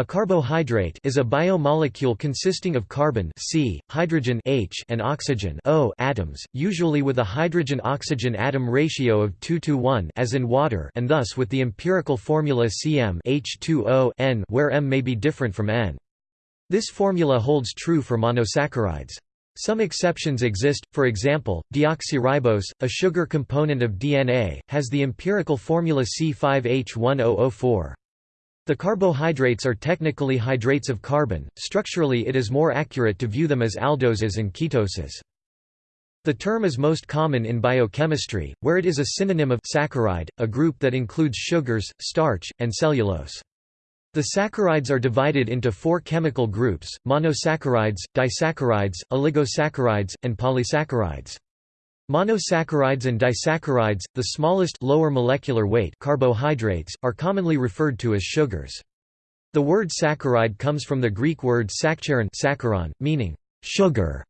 A carbohydrate is a biomolecule consisting of carbon C, hydrogen H, and oxygen O atoms, usually with a hydrogen-oxygen atom ratio of 2 to 1 as in water and thus with the empirical formula Cm H2O N where M may be different from N. This formula holds true for monosaccharides. Some exceptions exist, for example, deoxyribose, a sugar component of DNA, has the empirical formula C5H1004. The carbohydrates are technically hydrates of carbon, structurally it is more accurate to view them as aldoses and ketoses. The term is most common in biochemistry, where it is a synonym of saccharide, a group that includes sugars, starch, and cellulose. The saccharides are divided into four chemical groups, monosaccharides, disaccharides, oligosaccharides, and polysaccharides. Monosaccharides and disaccharides, the smallest lower molecular weight carbohydrates, are commonly referred to as sugars. The word saccharide comes from the Greek word saccharon, meaning sugar.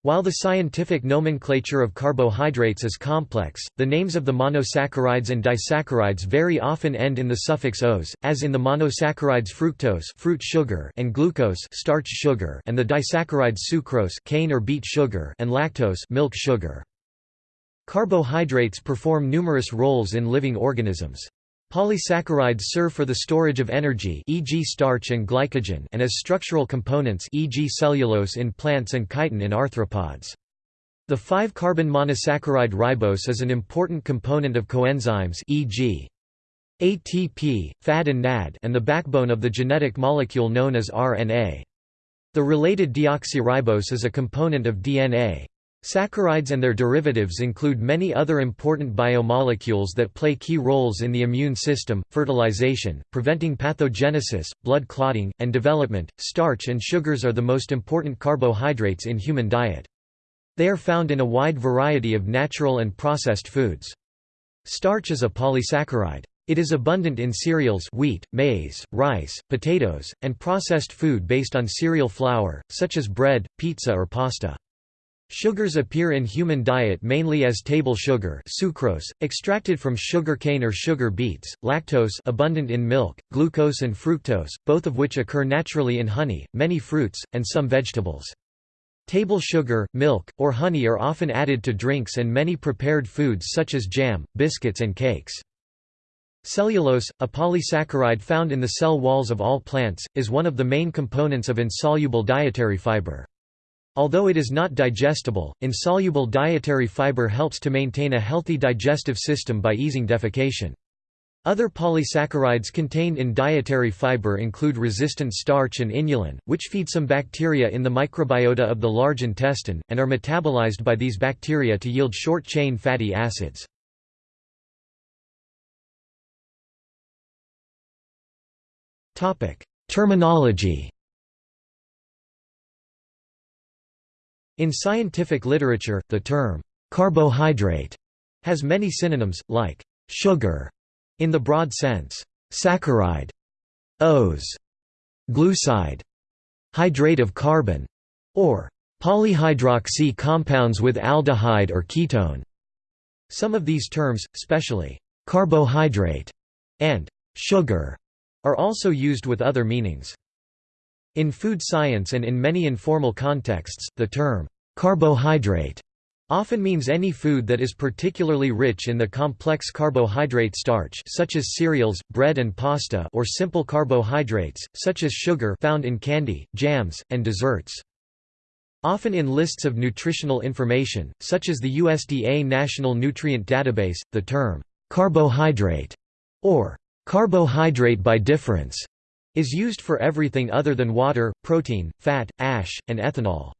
While the scientific nomenclature of carbohydrates is complex, the names of the monosaccharides and disaccharides very often end in the suffix os, as in the monosaccharides fructose fruit sugar and glucose starch sugar and the disaccharides sucrose cane or beet sugar and lactose milk sugar. Carbohydrates perform numerous roles in living organisms. Polysaccharides serve for the storage of energy e.g. starch and glycogen and as structural components e.g. cellulose in plants and chitin in arthropods. The 5-carbon monosaccharide ribose is an important component of coenzymes e.g. ATP, FAD and NAD and the backbone of the genetic molecule known as RNA. The related deoxyribose is a component of DNA. Saccharides and their derivatives include many other important biomolecules that play key roles in the immune system, fertilization, preventing pathogenesis, blood clotting, and development. Starch and sugars are the most important carbohydrates in human diet. They are found in a wide variety of natural and processed foods. Starch is a polysaccharide. It is abundant in cereals wheat, maize, rice, potatoes, and processed food based on cereal flour, such as bread, pizza or pasta. Sugars appear in human diet mainly as table sugar sucrose, extracted from sugar cane or sugar beets, lactose abundant in milk, glucose and fructose, both of which occur naturally in honey, many fruits, and some vegetables. Table sugar, milk, or honey are often added to drinks and many prepared foods such as jam, biscuits and cakes. Cellulose, a polysaccharide found in the cell walls of all plants, is one of the main components of insoluble dietary fiber. Although it is not digestible, insoluble dietary fiber helps to maintain a healthy digestive system by easing defecation. Other polysaccharides contained in dietary fiber include resistant starch and inulin, which feed some bacteria in the microbiota of the large intestine, and are metabolized by these bacteria to yield short-chain fatty acids. Terminology In scientific literature, the term carbohydrate has many synonyms, like sugar in the broad sense, saccharide, ose, glucide, hydrate of carbon, or polyhydroxy compounds with aldehyde or ketone. Some of these terms, especially carbohydrate and sugar, are also used with other meanings. In food science and in many informal contexts, the term carbohydrate often means any food that is particularly rich in the complex carbohydrate starch such as cereals, bread and pasta or simple carbohydrates, such as sugar found in candy, jams, and desserts. Often in lists of nutritional information, such as the USDA National Nutrient Database, the term carbohydrate or carbohydrate by difference is used for everything other than water, protein, fat, ash, and ethanol.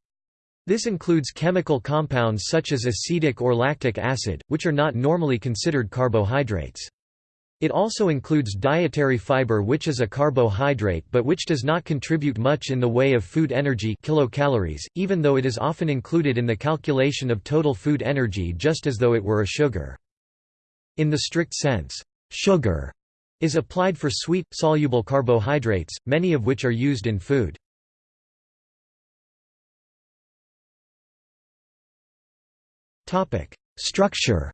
This includes chemical compounds such as acetic or lactic acid, which are not normally considered carbohydrates. It also includes dietary fiber which is a carbohydrate but which does not contribute much in the way of food energy kilocalories, even though it is often included in the calculation of total food energy just as though it were a sugar. In the strict sense, sugar is applied for sweet, soluble carbohydrates, many of which are used in food. Structure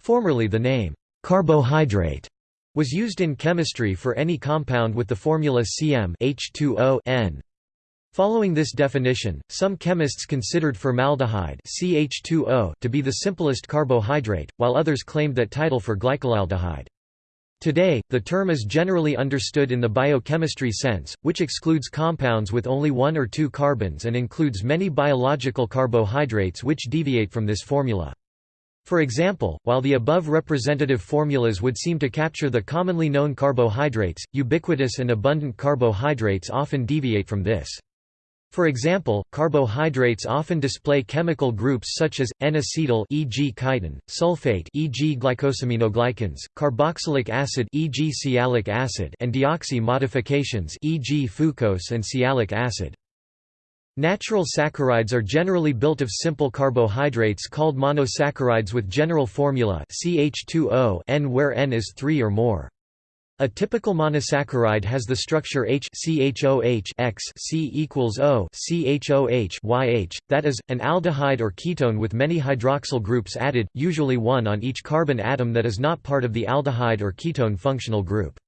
Formerly the name, carbohydrate, was used in chemistry for any compound with the formula Cm H2O N. Following this definition, some chemists considered formaldehyde CH2O to be the simplest carbohydrate, while others claimed that title for glycolaldehyde. Today, the term is generally understood in the biochemistry sense, which excludes compounds with only one or two carbons and includes many biological carbohydrates which deviate from this formula. For example, while the above representative formulas would seem to capture the commonly known carbohydrates, ubiquitous and abundant carbohydrates often deviate from this. For example, carbohydrates often display chemical groups such as N-acetyl e.g. chitin, sulfate e.g. glycosaminoglycans, carboxylic acid e.g. sialic acid and deoxy modifications e.g. fucose and sialic acid. Natural saccharides are generally built of simple carbohydrates called monosaccharides with general formula CH2O N where N is 3 or more. A typical monosaccharide has the structure H CHOH X C equals O CHOH YH, that is, an aldehyde or ketone with many hydroxyl groups added, usually one on each carbon atom that is not part of the aldehyde or ketone functional group.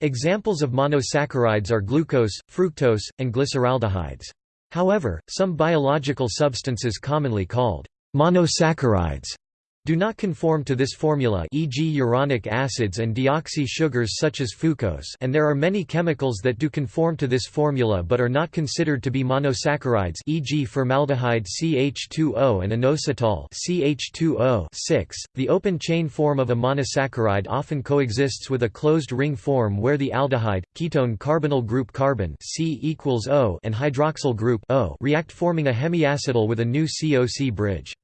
Examples of monosaccharides are glucose, fructose, and glyceraldehydes. However, some biological substances commonly called monosaccharides do not conform to this formula e.g. uronic acids and deoxy sugars such as fucose and there are many chemicals that do conform to this formula but are not considered to be monosaccharides e.g. formaldehyde CH2O and inositol CH2O 6. .The open chain form of a monosaccharide often coexists with a closed ring form where the aldehyde, ketone carbonyl group carbon C equals O and hydroxyl group O react forming a hemiacetal with a new COC bridge.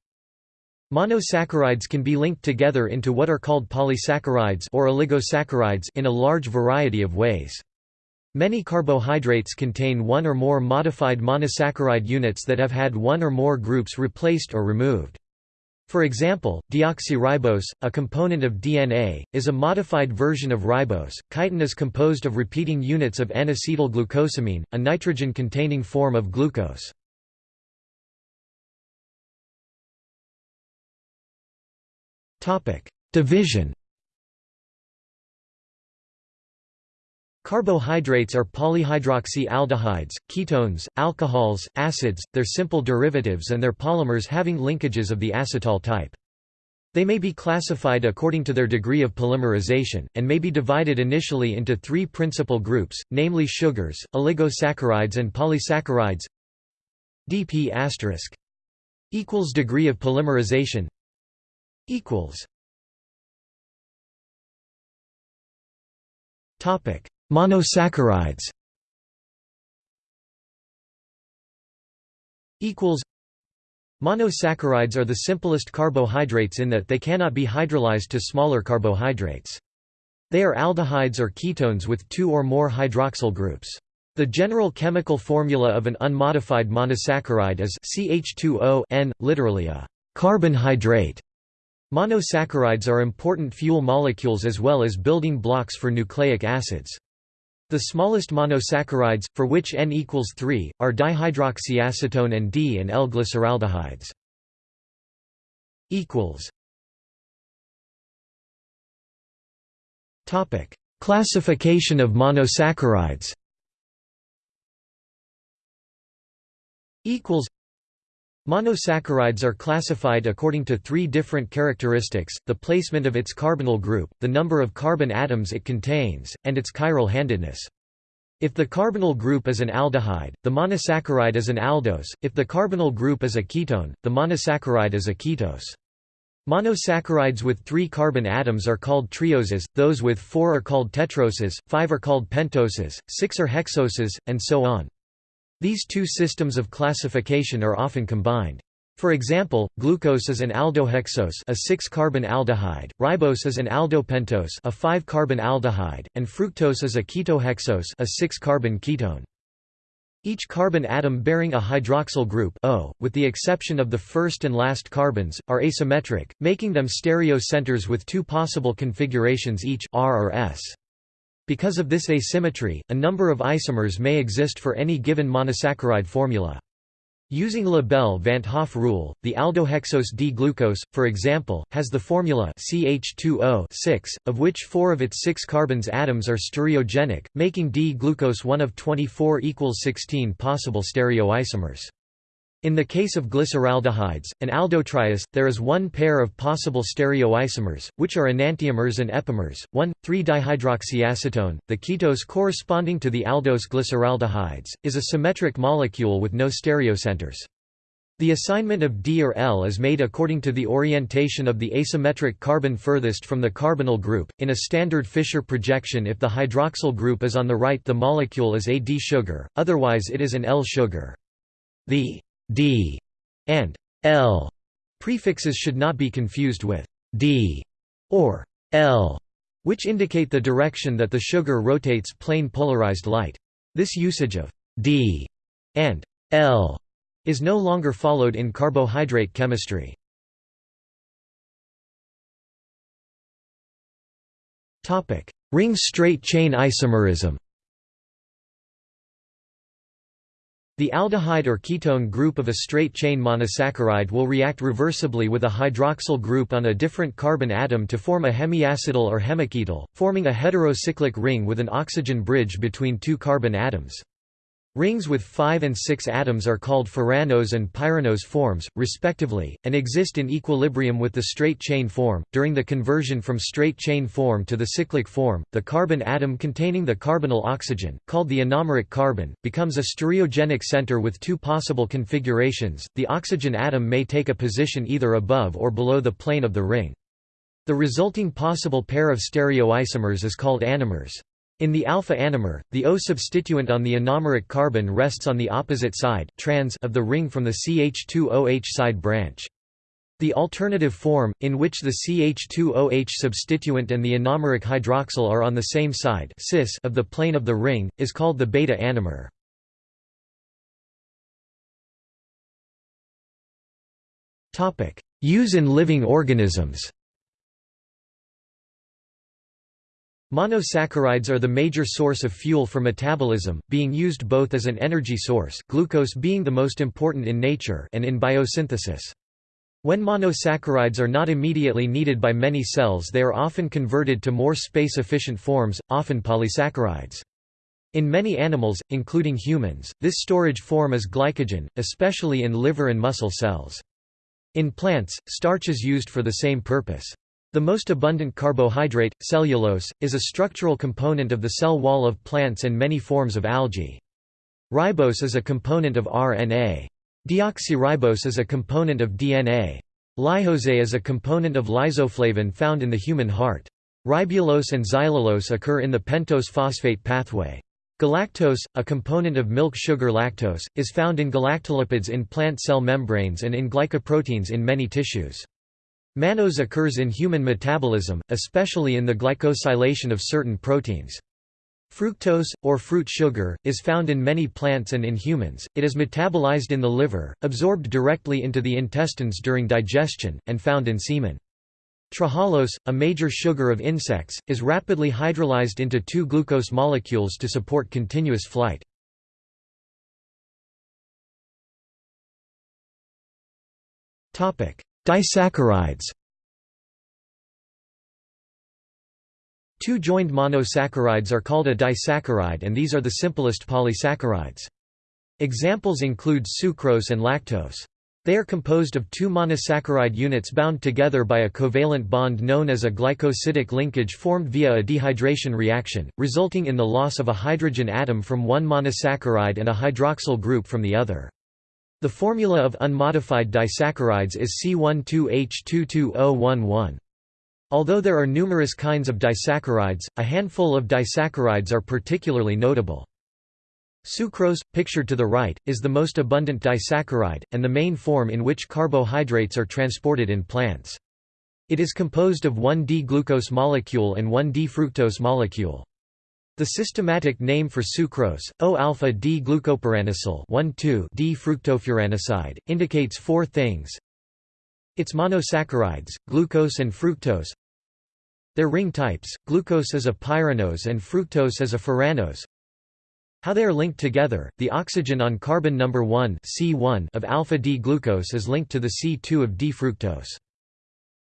Monosaccharides can be linked together into what are called polysaccharides or oligosaccharides in a large variety of ways. Many carbohydrates contain one or more modified monosaccharide units that have had one or more groups replaced or removed. For example, deoxyribose, a component of DNA, is a modified version of ribose. Chitin is composed of repeating units of N-acetylglucosamine, a nitrogen-containing form of glucose. Division. Carbohydrates are polyhydroxy aldehydes, ketones, alcohols, acids, their simple derivatives and their polymers having linkages of the acetal type. They may be classified according to their degree of polymerization, and may be divided initially into three principal groups, namely sugars, oligosaccharides and polysaccharides. Dp** equals degree of polymerization equals Topic: Monosaccharides. Equals. Monosaccharides are the simplest carbohydrates in that they cannot be hydrolyzed to smaller carbohydrates. They are aldehydes or ketones with two or more hydroxyl groups. The general chemical formula of an unmodified monosaccharide is CH2O N, literally a carbon hydrate. Monosaccharides are important fuel molecules as well as building blocks for nucleic acids. The smallest monosaccharides, for which N equals 3, are dihydroxyacetone and D and L glyceraldehydes. Classification of monosaccharides Monosaccharides are classified according to three different characteristics, the placement of its carbonyl group, the number of carbon atoms it contains, and its chiral handedness. If the carbonyl group is an aldehyde, the monosaccharide is an aldose, if the carbonyl group is a ketone, the monosaccharide is a ketose. Monosaccharides with three carbon atoms are called trioses, those with four are called tetroses, five are called pentoses, six are hexoses, and so on. These two systems of classification are often combined. For example, glucose is an aldohexose, a 6-carbon aldehyde, ribose is an aldopentose, a 5-carbon aldehyde, and fructose is a ketohexose, a 6-carbon ketone. Each carbon atom bearing a hydroxyl group O, with the exception of the first and last carbons, are asymmetric, making them stereo centers with two possible configurations each R or S. Because of this asymmetry, a number of isomers may exist for any given monosaccharide formula. Using Le Bel-van 't Hoff rule, the aldohexose D-glucose, for example, has the formula CH2O 6, of which four of its six carbons atoms are stereogenic, making D-glucose one of 24 equals 16 possible stereoisomers. In the case of glyceraldehydes, and aldotriose, there is one pair of possible stereoisomers, which are enantiomers and epimers, 1,3-dihydroxyacetone. The ketose corresponding to the aldose glyceraldehydes, is a symmetric molecule with no stereocenters. The assignment of D or L is made according to the orientation of the asymmetric carbon furthest from the carbonyl group. In a standard Fischer projection if the hydroxyl group is on the right the molecule is a D sugar, otherwise it is an L sugar. The d and l prefixes should not be confused with d or l, which indicate the direction that the sugar rotates plane polarized light. This usage of d and l is no longer followed in carbohydrate chemistry. Ring straight chain isomerism The aldehyde or ketone group of a straight-chain monosaccharide will react reversibly with a hydroxyl group on a different carbon atom to form a hemiacetal or hemiketal, forming a heterocyclic ring with an oxygen bridge between two carbon atoms. Rings with 5 and 6 atoms are called furanose and pyranose forms, respectively, and exist in equilibrium with the straight chain form. During the conversion from straight chain form to the cyclic form, the carbon atom containing the carbonyl oxygen, called the anomeric carbon, becomes a stereogenic center with two possible configurations. The oxygen atom may take a position either above or below the plane of the ring. The resulting possible pair of stereoisomers is called anomers. In the alpha anomer, the O substituent on the anomeric carbon rests on the opposite side trans of the ring from the CH2OH side branch. The alternative form, in which the CH2OH substituent and the anomeric hydroxyl are on the same side cis of the plane of the ring, is called the beta anomer. Use in living organisms Monosaccharides are the major source of fuel for metabolism, being used both as an energy source glucose being the most important in nature and in biosynthesis. When monosaccharides are not immediately needed by many cells they are often converted to more space-efficient forms, often polysaccharides. In many animals, including humans, this storage form is glycogen, especially in liver and muscle cells. In plants, starch is used for the same purpose. The most abundant carbohydrate, cellulose, is a structural component of the cell wall of plants and many forms of algae. Ribose is a component of RNA. Deoxyribose is a component of DNA. Lyxose is a component of lyxoflavin found in the human heart. Ribulose and xylulose occur in the pentose phosphate pathway. Galactose, a component of milk sugar lactose, is found in galactolipids in plant cell membranes and in glycoproteins in many tissues. Mannose occurs in human metabolism, especially in the glycosylation of certain proteins. Fructose, or fruit sugar, is found in many plants and in humans, it is metabolized in the liver, absorbed directly into the intestines during digestion, and found in semen. Trehalose, a major sugar of insects, is rapidly hydrolyzed into two glucose molecules to support continuous flight. Disaccharides Two joined monosaccharides are called a disaccharide and these are the simplest polysaccharides. Examples include sucrose and lactose. They are composed of two monosaccharide units bound together by a covalent bond known as a glycosidic linkage formed via a dehydration reaction, resulting in the loss of a hydrogen atom from one monosaccharide and a hydroxyl group from the other. The formula of unmodified disaccharides is C12H22011. Although there are numerous kinds of disaccharides, a handful of disaccharides are particularly notable. Sucrose, pictured to the right, is the most abundant disaccharide, and the main form in which carbohydrates are transported in plants. It is composed of one D-glucose molecule and one D-fructose molecule. The systematic name for sucrose, O-alpha D-glucopyranosyl 1,2-D-fructofuranoside, indicates four things. Its monosaccharides, glucose and fructose. Their ring types, glucose is a pyranose and fructose is a furanose. How they are linked together, the oxygen on carbon number 1 C1 of alpha-D-glucose is linked to the C2 of D-fructose.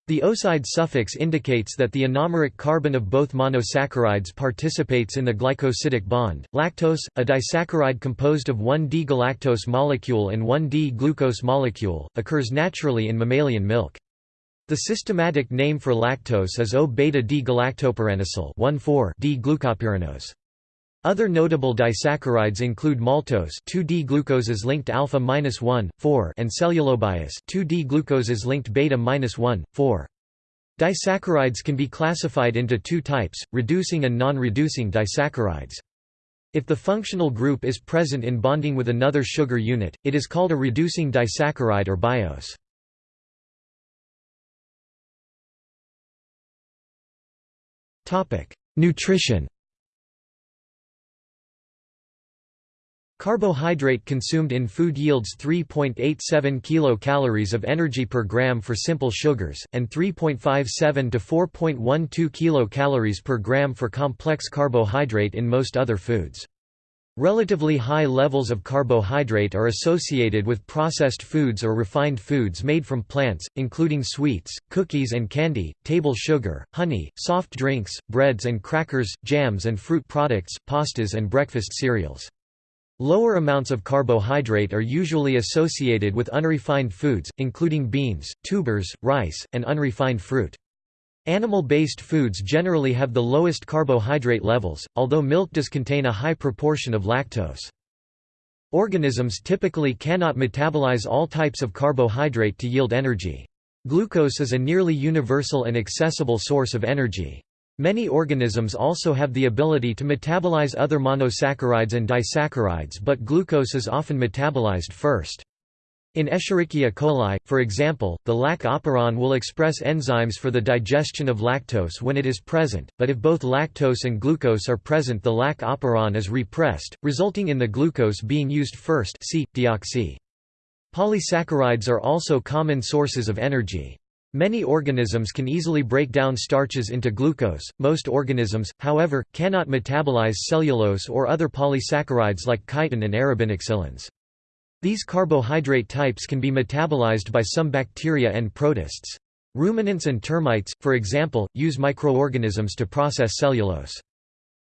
The oside suffix indicates that the anomeric carbon of both monosaccharides participates in the glycosidic bond. Lactose, a disaccharide composed of one D-galactose molecule and one D-glucose molecule, occurs naturally in mammalian milk. The systematic name for lactose is O-beta-D-galactopyranosyl 1,4-D-glucopyranose. Other notable disaccharides include maltose 2D-glucoses linked alpha-1, 4 and cellobiose 2D-glucoses linked beta-1, 4. Disaccharides can be classified into two types, reducing and non-reducing disaccharides. If the functional group is present in bonding with another sugar unit, it is called a reducing disaccharide or biose. Nutrition Carbohydrate consumed in food yields 3.87 kilocalories of energy per gram for simple sugars, and 3.57 to 4.12 kilocalories per gram for complex carbohydrate in most other foods. Relatively high levels of carbohydrate are associated with processed foods or refined foods made from plants, including sweets, cookies and candy, table sugar, honey, soft drinks, breads and crackers, jams and fruit products, pastas and breakfast cereals. Lower amounts of carbohydrate are usually associated with unrefined foods, including beans, tubers, rice, and unrefined fruit. Animal-based foods generally have the lowest carbohydrate levels, although milk does contain a high proportion of lactose. Organisms typically cannot metabolize all types of carbohydrate to yield energy. Glucose is a nearly universal and accessible source of energy. Many organisms also have the ability to metabolize other monosaccharides and disaccharides but glucose is often metabolized first. In Escherichia coli, for example, the lac operon will express enzymes for the digestion of lactose when it is present, but if both lactose and glucose are present the lac operon is repressed, resulting in the glucose being used first see. Polysaccharides are also common sources of energy. Many organisms can easily break down starches into glucose, most organisms, however, cannot metabolize cellulose or other polysaccharides like chitin and arabinoxylans. These carbohydrate types can be metabolized by some bacteria and protists. Ruminants and termites, for example, use microorganisms to process cellulose.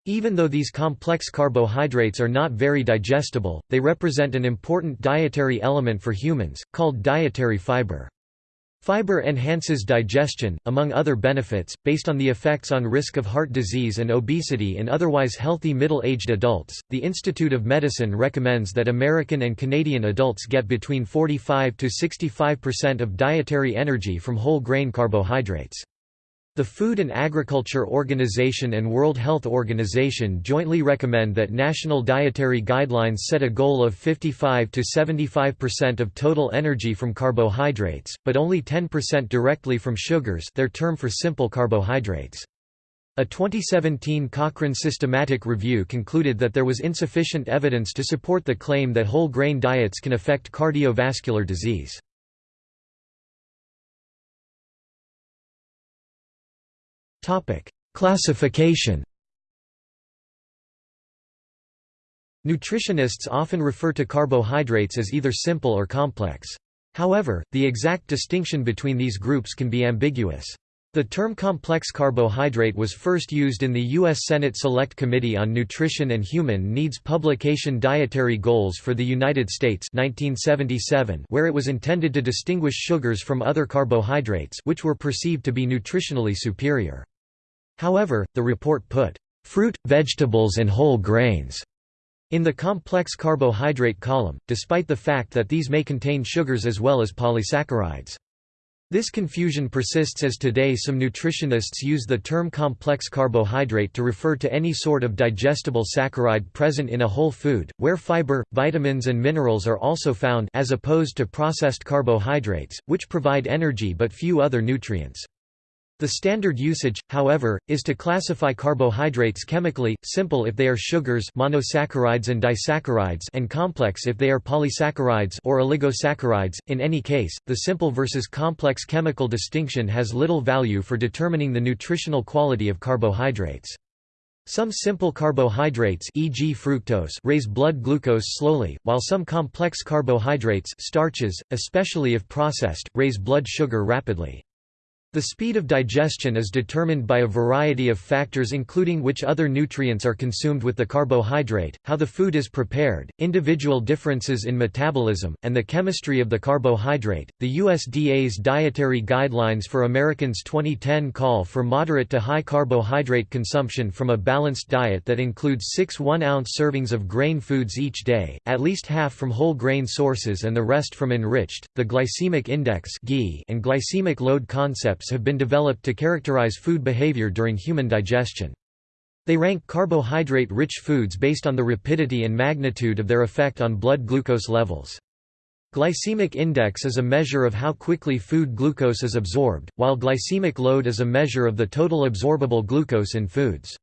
Even though these complex carbohydrates are not very digestible, they represent an important dietary element for humans, called dietary fiber. Fiber enhances digestion, among other benefits, based on the effects on risk of heart disease and obesity in otherwise healthy middle-aged adults. The Institute of Medicine recommends that American and Canadian adults get between 45 to 65% of dietary energy from whole grain carbohydrates. The Food and Agriculture Organization and World Health Organization jointly recommend that national dietary guidelines set a goal of 55 to 75% of total energy from carbohydrates, but only 10% directly from sugars their term for simple carbohydrates. A 2017 Cochrane systematic review concluded that there was insufficient evidence to support the claim that whole grain diets can affect cardiovascular disease. Topic: Classification. Nutritionists often refer to carbohydrates as either simple or complex. However, the exact distinction between these groups can be ambiguous. The term complex carbohydrate was first used in the U.S. Senate Select Committee on Nutrition and Human Needs publication Dietary Goals for the United States 1977 where it was intended to distinguish sugars from other carbohydrates which were perceived to be nutritionally superior. However, the report put, "...fruit, vegetables and whole grains." in the complex carbohydrate column, despite the fact that these may contain sugars as well as polysaccharides. This confusion persists as today some nutritionists use the term complex carbohydrate to refer to any sort of digestible saccharide present in a whole food, where fiber, vitamins and minerals are also found as opposed to processed carbohydrates, which provide energy but few other nutrients. The standard usage, however, is to classify carbohydrates chemically, simple if they are sugars monosaccharides and disaccharides and complex if they are polysaccharides or oligosaccharides. In any case, the simple versus complex chemical distinction has little value for determining the nutritional quality of carbohydrates. Some simple carbohydrates e.g. fructose raise blood glucose slowly, while some complex carbohydrates starches, especially if processed, raise blood sugar rapidly. The speed of digestion is determined by a variety of factors including which other nutrients are consumed with the carbohydrate, how the food is prepared, individual differences in metabolism, and the chemistry of the carbohydrate. The USDA's Dietary Guidelines for Americans 2010 call for moderate to high carbohydrate consumption from a balanced diet that includes 6 1-ounce servings of grain foods each day, at least half from whole grain sources and the rest from enriched. The glycemic index and glycemic load have been developed to characterize food behavior during human digestion. They rank carbohydrate-rich foods based on the rapidity and magnitude of their effect on blood glucose levels. Glycemic index is a measure of how quickly food glucose is absorbed, while glycemic load is a measure of the total absorbable glucose in foods.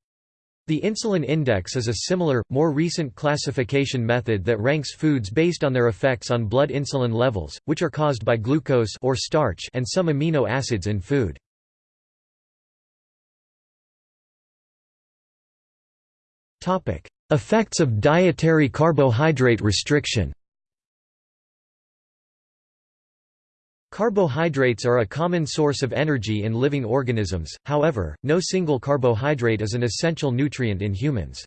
The insulin index is a similar, more recent classification method that ranks foods based on their effects on blood insulin levels, which are caused by glucose or starch and some amino acids in food. Effects of dietary carbohydrate restriction Carbohydrates are a common source of energy in living organisms, however, no single carbohydrate is an essential nutrient in humans.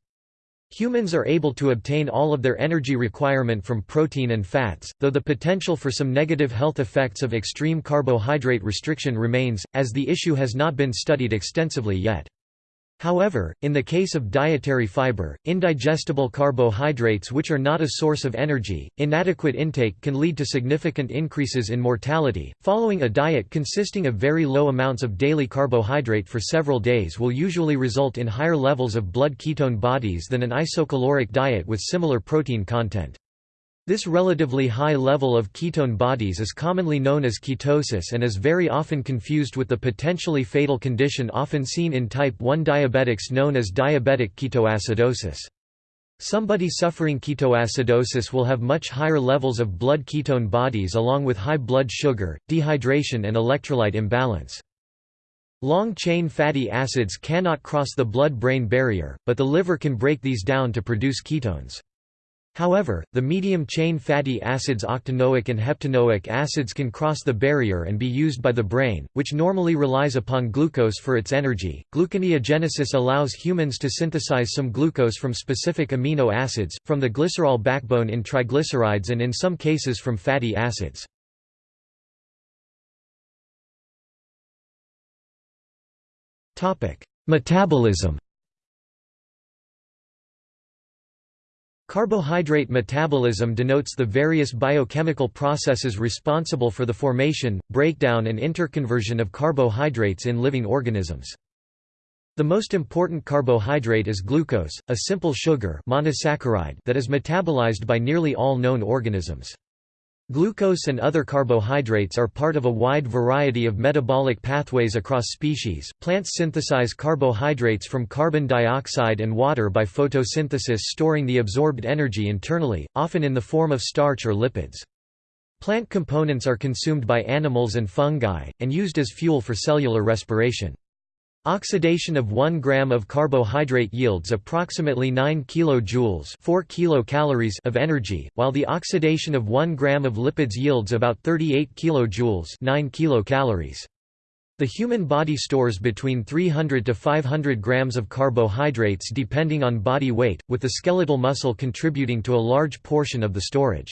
Humans are able to obtain all of their energy requirement from protein and fats, though the potential for some negative health effects of extreme carbohydrate restriction remains, as the issue has not been studied extensively yet. However, in the case of dietary fiber, indigestible carbohydrates which are not a source of energy, inadequate intake can lead to significant increases in mortality. Following a diet consisting of very low amounts of daily carbohydrate for several days will usually result in higher levels of blood ketone bodies than an isocaloric diet with similar protein content. This relatively high level of ketone bodies is commonly known as ketosis and is very often confused with the potentially fatal condition often seen in type 1 diabetics known as diabetic ketoacidosis. Somebody suffering ketoacidosis will have much higher levels of blood ketone bodies along with high blood sugar, dehydration and electrolyte imbalance. Long-chain fatty acids cannot cross the blood-brain barrier, but the liver can break these down to produce ketones. However, the medium-chain fatty acids octanoic and heptanoic acids can cross the barrier and be used by the brain, which normally relies upon glucose for its energy. Gluconeogenesis allows humans to synthesize some glucose from specific amino acids, from the glycerol backbone in triglycerides and in some cases from fatty acids. Metabolism Carbohydrate metabolism denotes the various biochemical processes responsible for the formation, breakdown and interconversion of carbohydrates in living organisms. The most important carbohydrate is glucose, a simple sugar monosaccharide that is metabolized by nearly all known organisms. Glucose and other carbohydrates are part of a wide variety of metabolic pathways across species. Plants synthesize carbohydrates from carbon dioxide and water by photosynthesis, storing the absorbed energy internally, often in the form of starch or lipids. Plant components are consumed by animals and fungi, and used as fuel for cellular respiration. Oxidation of 1 gram of carbohydrate yields approximately 9 kilojoules 4 kilocalories of energy, while the oxidation of 1 gram of lipids yields about 38 kilojoules 9 kilocalories. The human body stores between 300 to 500 grams of carbohydrates depending on body weight, with the skeletal muscle contributing to a large portion of the storage.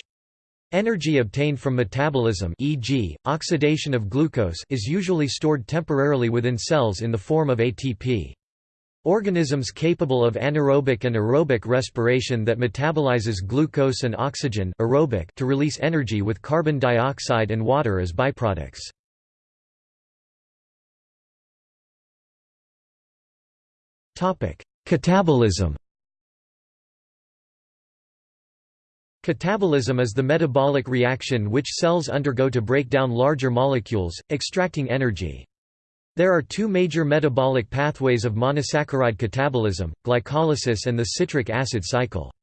Energy obtained from metabolism e.g., oxidation of glucose is usually stored temporarily within cells in the form of ATP. Organisms capable of anaerobic and aerobic respiration that metabolizes glucose and oxygen aerobic to release energy with carbon dioxide and water as byproducts. Catabolism Catabolism is the metabolic reaction which cells undergo to break down larger molecules, extracting energy. There are two major metabolic pathways of monosaccharide catabolism, glycolysis and the citric acid cycle.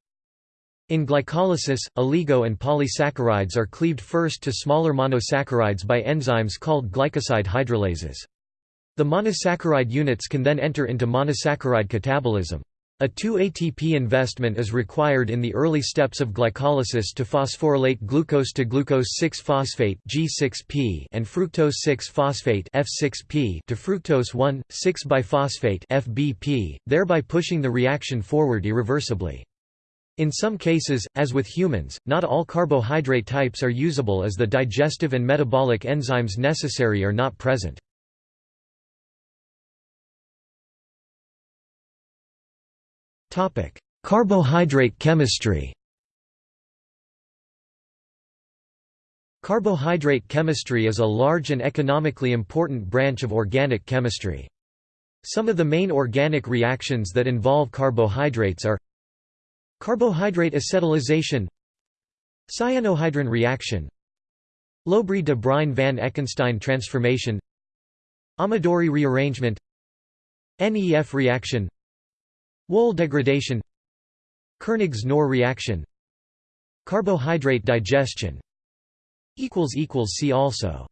In glycolysis, oligo and polysaccharides are cleaved first to smaller monosaccharides by enzymes called glycoside hydrolases. The monosaccharide units can then enter into monosaccharide catabolism. A 2-ATP investment is required in the early steps of glycolysis to phosphorylate glucose to glucose 6-phosphate G6P and fructose 6-phosphate F6P to fructose 1,6-biphosphate FBP, thereby pushing the reaction forward irreversibly. In some cases, as with humans, not all carbohydrate types are usable as the digestive and metabolic enzymes necessary are not present. Carbohydrate chemistry Carbohydrate chemistry is a large and economically important branch of organic chemistry. Some of the main organic reactions that involve carbohydrates are Carbohydrate acetylation Cyanohydrin reaction Lobry de Bruyn van Ekenstein transformation Amadori rearrangement NEF reaction Wohl degradation. Koenigs-Knorr reaction. Carbohydrate digestion. See also